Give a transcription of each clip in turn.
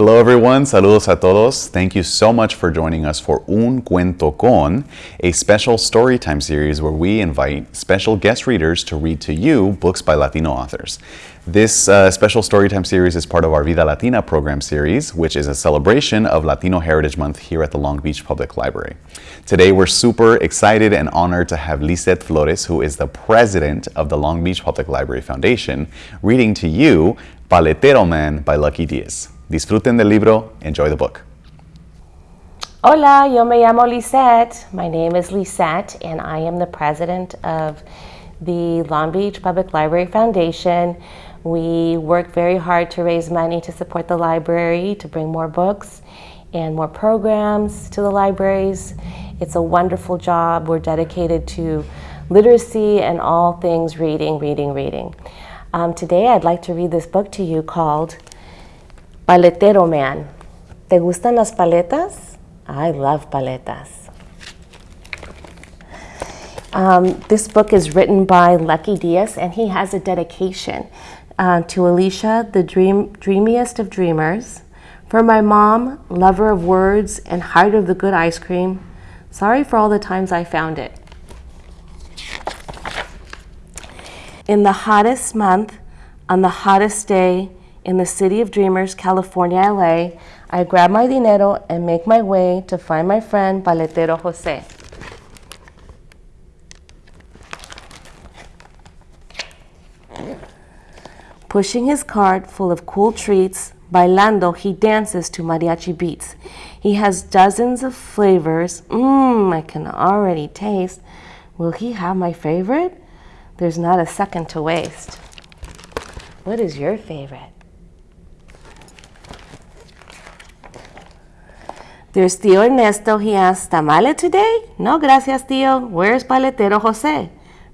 Hello everyone, saludos a todos. Thank you so much for joining us for Un Cuento Con, a special storytime series where we invite special guest readers to read to you books by Latino authors. This uh, special Storytime series is part of our Vida Latina program series, which is a celebration of Latino Heritage Month here at the Long Beach Public Library. Today, we're super excited and honored to have Lisette Flores, who is the president of the Long Beach Public Library Foundation, reading to you Paletero Man by Lucky Diaz. Disfruten del libro, enjoy the book. Hola, yo me llamo Lisette. My name is Lisette, and I am the president of the Long Beach Public Library Foundation. We work very hard to raise money to support the library, to bring more books and more programs to the libraries. It's a wonderful job. We're dedicated to literacy and all things reading, reading, reading. Um, today I'd like to read this book to you called Paletero Man. ¿Te gustan las paletas? I love paletas. Um, this book is written by Lucky Diaz, and he has a dedication uh, to Alicia, the dream, dreamiest of dreamers. For my mom, lover of words and heart of the good ice cream, sorry for all the times I found it. In the hottest month, on the hottest day, in the city of dreamers, California, LA, I grab my dinero and make my way to find my friend Paletero Jose. Pushing his cart full of cool treats, bailando, he dances to mariachi beats. He has dozens of flavors. Mmm, I can already taste. Will he have my favorite? There's not a second to waste. What is your favorite? There's Tio Ernesto. He asks, ¿Tamale today? No, gracias, Tio. Where's Paletero Jose?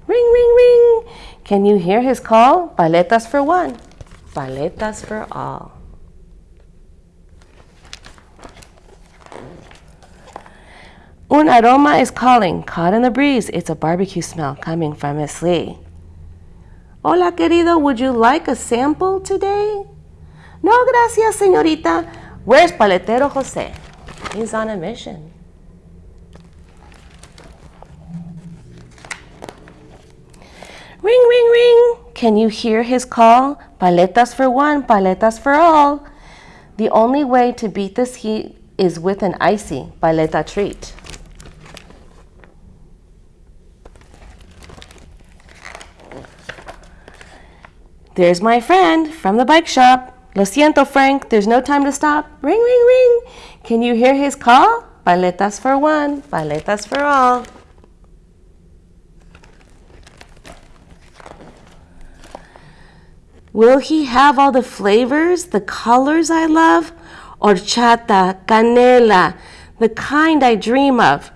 Ring, ring, ring. Can you hear his call? Paletas for one, paletas for all. Un aroma is calling, caught in the breeze. It's a barbecue smell coming from Miss Lee. Hola, querido, would you like a sample today? No, gracias, señorita. Where's Paletero Jose? He's on a mission. Ring, ring, ring. Can you hear his call? Paletas for one, paletas for all. The only way to beat this heat is with an icy paleta treat. There's my friend from the bike shop. Lo siento, Frank, there's no time to stop. Ring, ring, ring. Can you hear his call? Paletas for one, paletas for all. Will he have all the flavors, the colors I love? Horchata, canela, the kind I dream of.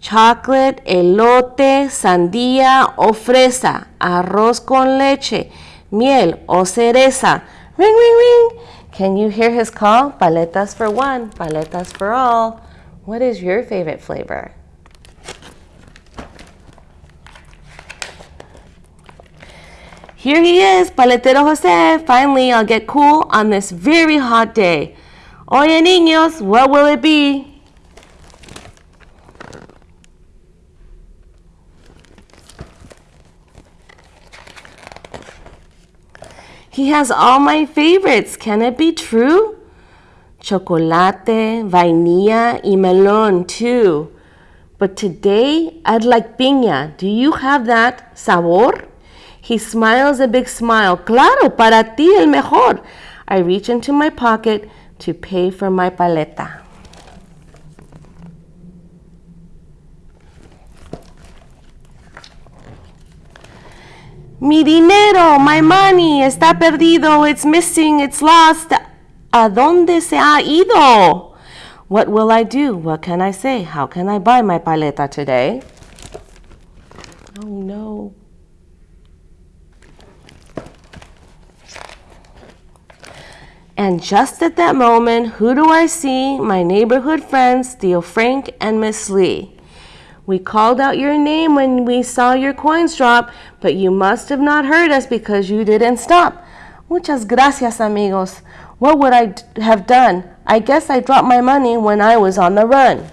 Chocolate, elote, sandía o fresa, arroz con leche, miel o cereza. Ring, ring, ring. Can you hear his call? Paletas for one, paletas for all. What is your favorite flavor? Here he is, Paletero Jose. Finally, I'll get cool on this very hot day. Oye, niños, what will it be? He has all my favorites. Can it be true? Chocolate, vainilla, y melon too. But today, I'd like piña. Do you have that sabor? He smiles a big smile. Claro, para ti el mejor. I reach into my pocket to pay for my paleta. Mi dinero, my money, está perdido, it's missing, it's lost. ¿A dónde se ha ido? What will I do? What can I say? How can I buy my paleta today? Oh no. And just at that moment, who do I see? My neighborhood friends, Tio Frank and Miss Lee. We called out your name when we saw your coins drop, but you must have not heard us because you didn't stop. Muchas gracias, amigos. What would I have done? I guess I dropped my money when I was on the run.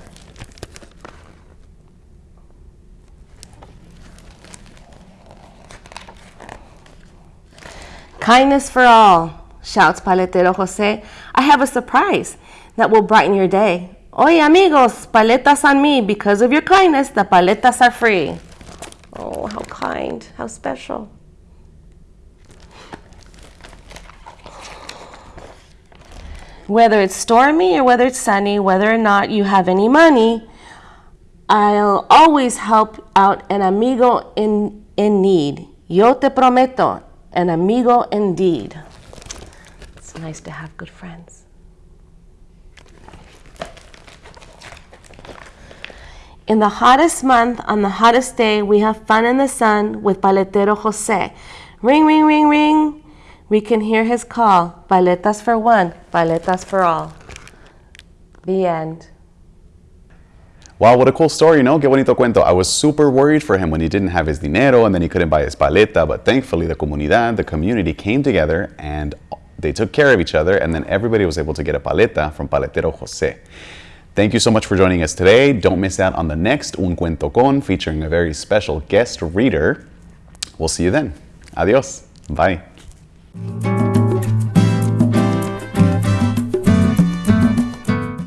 Kindness for all, shouts Paletero Jose. I have a surprise that will brighten your day. Oye, amigos, paletas on me. Because of your kindness, the paletas are free. Oh, how kind, how special. Whether it's stormy or whether it's sunny, whether or not you have any money, I'll always help out an amigo in, in need. Yo te prometo, an amigo indeed. It's nice to have good friends. In the hottest month, on the hottest day, we have fun in the sun with Paletero Jose. Ring, ring, ring, ring. We can hear his call. Paletas for one, paletas for all. The end. Wow, what a cool story, you know? Que bonito cuento. I was super worried for him when he didn't have his dinero and then he couldn't buy his paleta, but thankfully the comunidad, the community came together and they took care of each other and then everybody was able to get a paleta from Paletero Jose. Thank you so much for joining us today. Don't miss out on the next Un Cuento Con featuring a very special guest reader. We'll see you then. Adios. Bye.